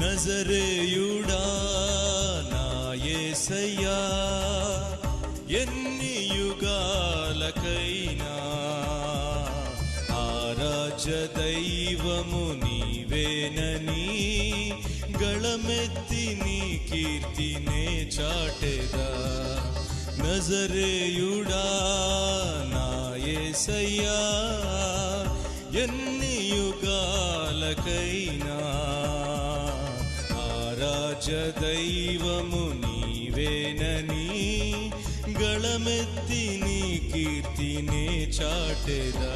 നസരയുടാ നായേസയ്യാ ఎన్ని యుగాలకైనా ఆరాజ దైవము నీవేనని గళమెత్తి నీ కీర్తినే చాటెదా. నజరేయుడా నాయసయ్యా ఎన్ని యుగాలకైనా రాజదైవము నీవేనని గళమెత్తి నీ కీర్తినే చాటెదా.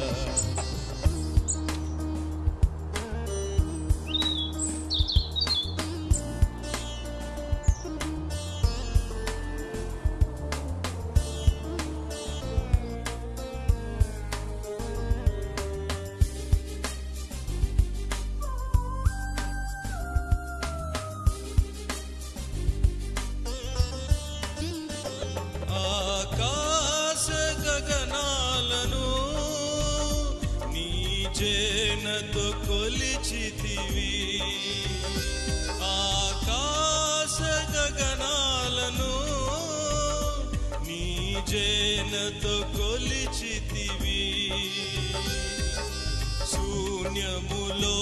వెన్నతో కొలిచితివి. ఆకాశ గగనాలను నీ జేనతో కొలిచితివి. శూన్యములో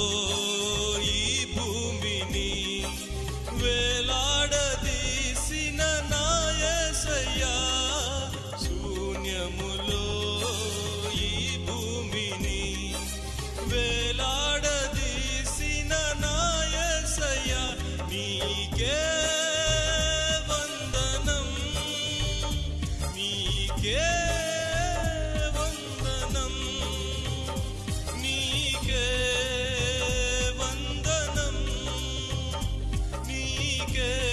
Speaker.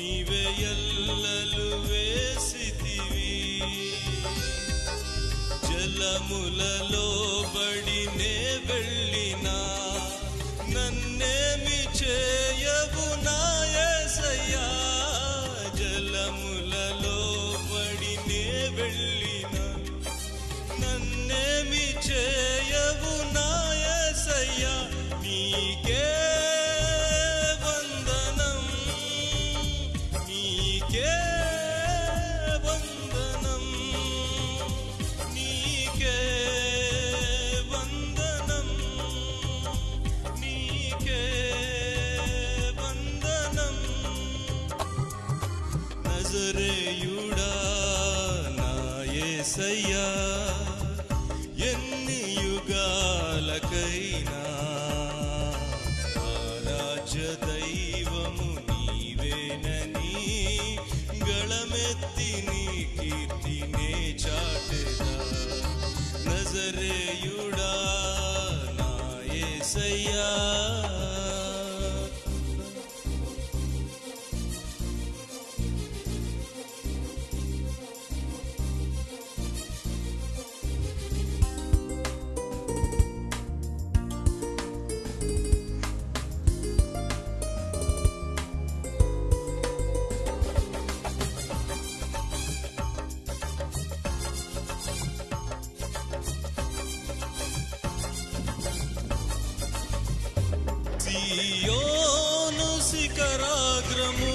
ನೀವೇ ಎಲ್ಲಲು ವೇಸಿತಿವಿ ಜಲಮುಲಲು సియోను శిఖరాగ్రము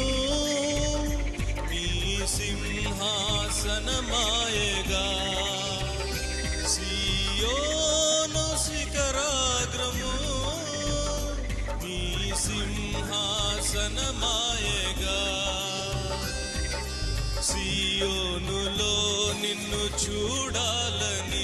మీ సింహాసనమాయగా. సియోను శిఖరాగ్రము మీ సింహాసనమాయగా. సియోనులో నిన్ను చూడాలని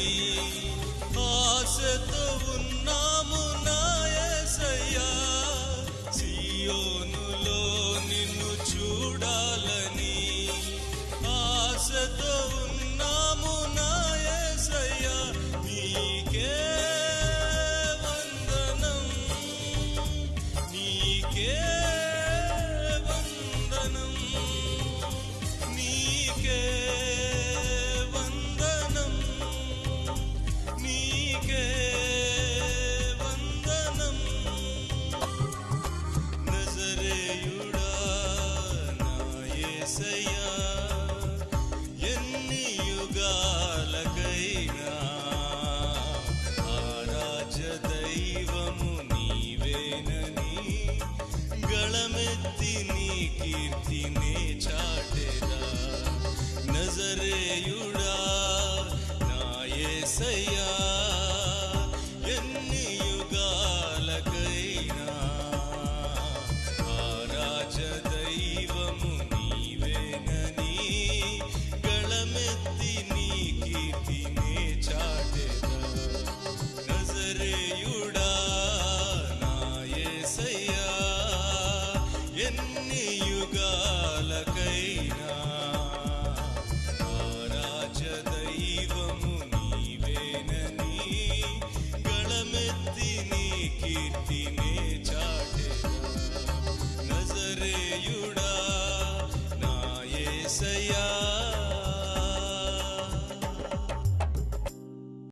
గళమెత్తి నీ కీర్తినే చాటెదా నజరేయుడా